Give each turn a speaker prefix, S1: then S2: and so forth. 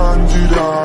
S1: kanji da